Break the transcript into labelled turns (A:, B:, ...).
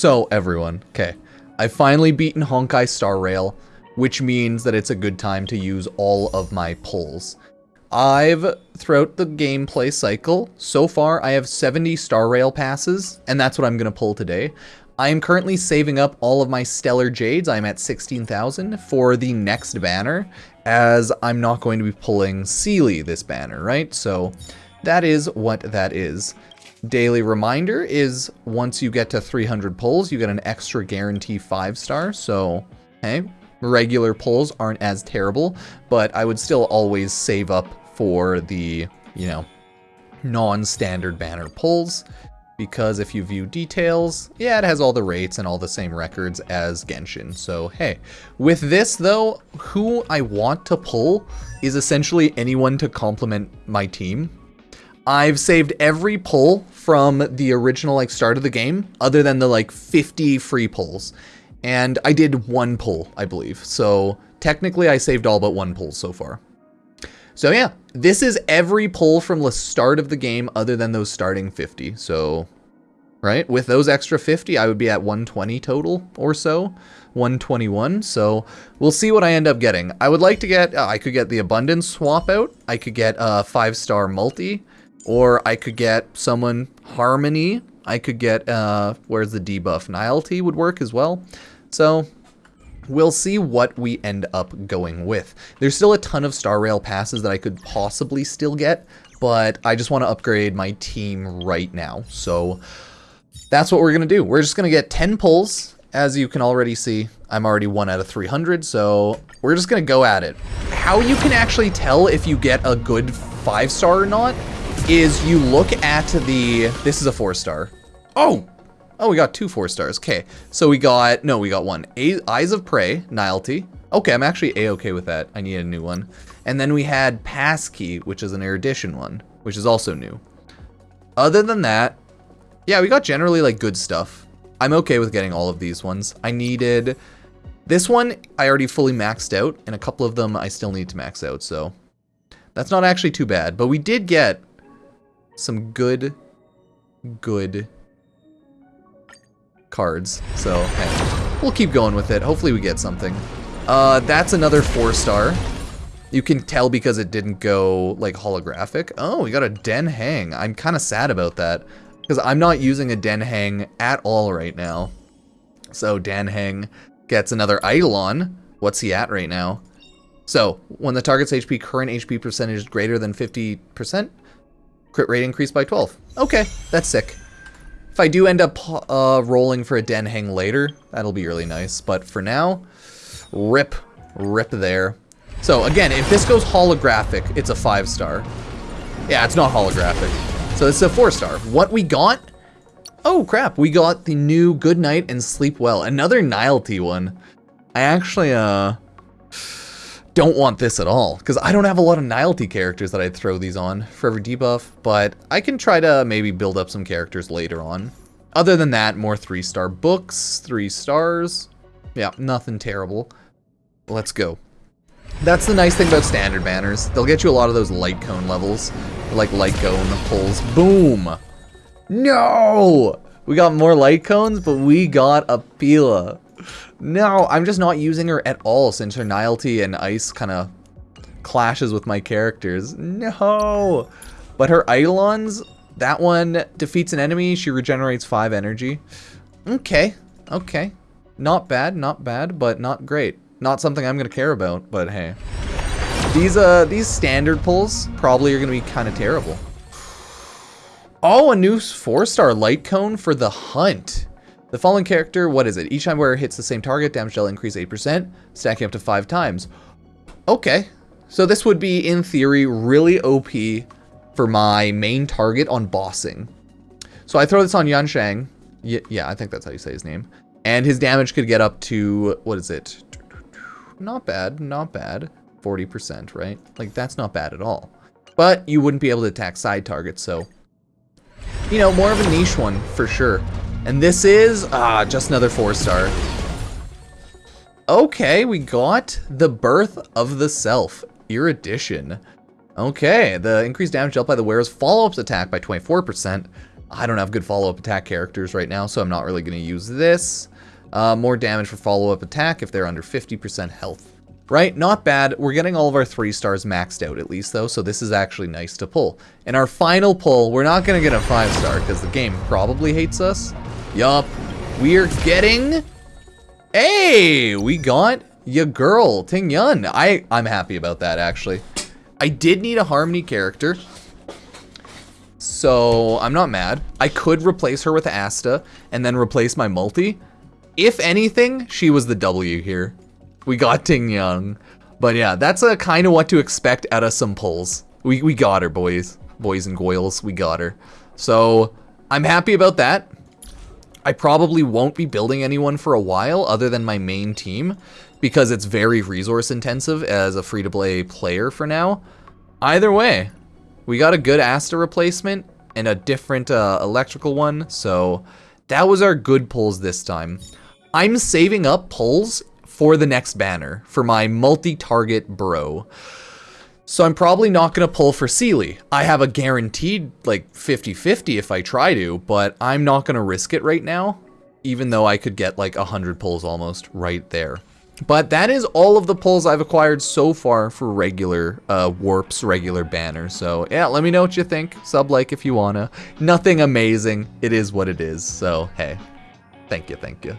A: So, everyone, okay. I've finally beaten Honkai Star Rail, which means that it's a good time to use all of my pulls. I've, throughout the gameplay cycle, so far I have 70 Star Rail passes, and that's what I'm going to pull today. I am currently saving up all of my Stellar Jades, I'm at 16,000, for the next banner, as I'm not going to be pulling Seele this banner, right? So that is what that is. Daily reminder is once you get to 300 pulls, you get an extra guarantee 5 star, so hey, regular pulls aren't as terrible, but I would still always save up for the, you know, non-standard banner pulls because if you view details, yeah, it has all the rates and all the same records as Genshin. So, hey. With this, though, who I want to pull is essentially anyone to complement my team. I've saved every pull from the original, like, start of the game, other than the, like, 50 free pulls. And I did one pull, I believe. So, technically, I saved all but one pull so far. So yeah, this is every pull from the start of the game other than those starting 50. So, right, with those extra 50, I would be at 120 total or so. 121, so we'll see what I end up getting. I would like to get, uh, I could get the Abundance swap out, I could get a 5-star multi, or I could get someone Harmony, I could get, uh, where's the debuff? Nihility would work as well. So, we'll see what we end up going with. There's still a ton of Star Rail passes that I could possibly still get, but I just want to upgrade my team right now. So that's what we're going to do. We're just going to get 10 pulls. As you can already see, I'm already 1 out of 300, so we're just going to go at it. How you can actually tell if you get a good 5-star or not is you look at the... This is a 4-star. Oh, Oh, we got two four stars. Okay, so we got, no, we got one. A Eyes of Prey, Nihility. Okay, I'm actually A-okay with that. I need a new one. And then we had Passkey, which is an erudition one, which is also new. Other than that, yeah, we got generally like good stuff. I'm okay with getting all of these ones. I needed, this one I already fully maxed out, and a couple of them I still need to max out, so that's not actually too bad. But we did get some good, good cards. So, hey, we'll keep going with it. Hopefully we get something. Uh, that's another four star. You can tell because it didn't go, like, holographic. Oh, we got a Dan Heng. I'm kind of sad about that. Because I'm not using a Dan Heng at all right now. So, Dan Heng gets another Eidolon. What's he at right now? So, when the target's HP current HP percentage is greater than 50%, crit rate increased by 12. Okay, that's sick. If I do end up uh, rolling for a Dan Heng later, that'll be really nice. But for now, rip, rip there. So again, if this goes holographic, it's a five star. Yeah, it's not holographic. So it's a four star. What we got? Oh crap, we got the new Good Night and Sleep Well. Another Nihility one. I actually, uh, don't want this at all, because I don't have a lot of Nihility characters that I'd throw these on for every debuff, but I can try to maybe build up some characters later on. Other than that, more three-star books, three stars. Yeah, nothing terrible. Let's go. That's the nice thing about standard banners. They'll get you a lot of those light cone levels, like light cone pulls. Boom! No! We got more light cones, but we got a Pela. No, I'm just not using her at all since her Nihility and Ice kind of clashes with my characters. No! But her Eidolons, that one defeats an enemy, she regenerates 5 energy. Okay, okay. Not bad, not bad, but not great. Not something I'm going to care about, but hey. These, uh, these standard pulls probably are going to be kind of terrible. Oh, a new 4-star light cone for the hunt. The following character, what is it? Each time where it hits the same target, damage will increase 8%, stacking up to 5 times. Okay. So this would be, in theory, really OP for my main target on bossing. So I throw this on Yansheng. Y yeah, I think that's how you say his name. And his damage could get up to, what is it? Not bad, not bad. 40%, right? Like, that's not bad at all. But you wouldn't be able to attack side targets, so... You know, more of a niche one, for sure. And this is, ah, just another four star. Okay, we got the Birth of the Self, Erudition. Okay, the increased damage dealt by the wearer's follow-ups attack by 24%. I don't have good follow-up attack characters right now, so I'm not really going to use this. Uh, more damage for follow-up attack if they're under 50% health. Right, not bad. We're getting all of our three stars maxed out at least though, so this is actually nice to pull. And our final pull, we're not gonna get a five star because the game probably hates us. Yup, we're getting, hey, we got your girl, Ting Yun. I, I'm happy about that actually. I did need a Harmony character, so I'm not mad. I could replace her with Asta and then replace my multi. If anything, she was the W here. We got Ting Yun. But yeah, that's a kind of what to expect out of some pulls. We, we got her, boys. Boys and goyles, we got her. So, I'm happy about that. I probably won't be building anyone for a while other than my main team because it's very resource intensive as a free-to-play player for now. Either way, we got a good Asta replacement and a different uh, electrical one, so that was our good pulls this time. I'm saving up pulls for the next banner, for my multi-target bro. So I'm probably not going to pull for Seele. I have a guaranteed like 50-50 if I try to, but I'm not going to risk it right now, even though I could get like 100 pulls almost right there. But that is all of the pulls I've acquired so far for regular uh, warps, regular banners. So yeah, let me know what you think. Sub like if you wanna. Nothing amazing. It is what it is. So hey, thank you, thank you.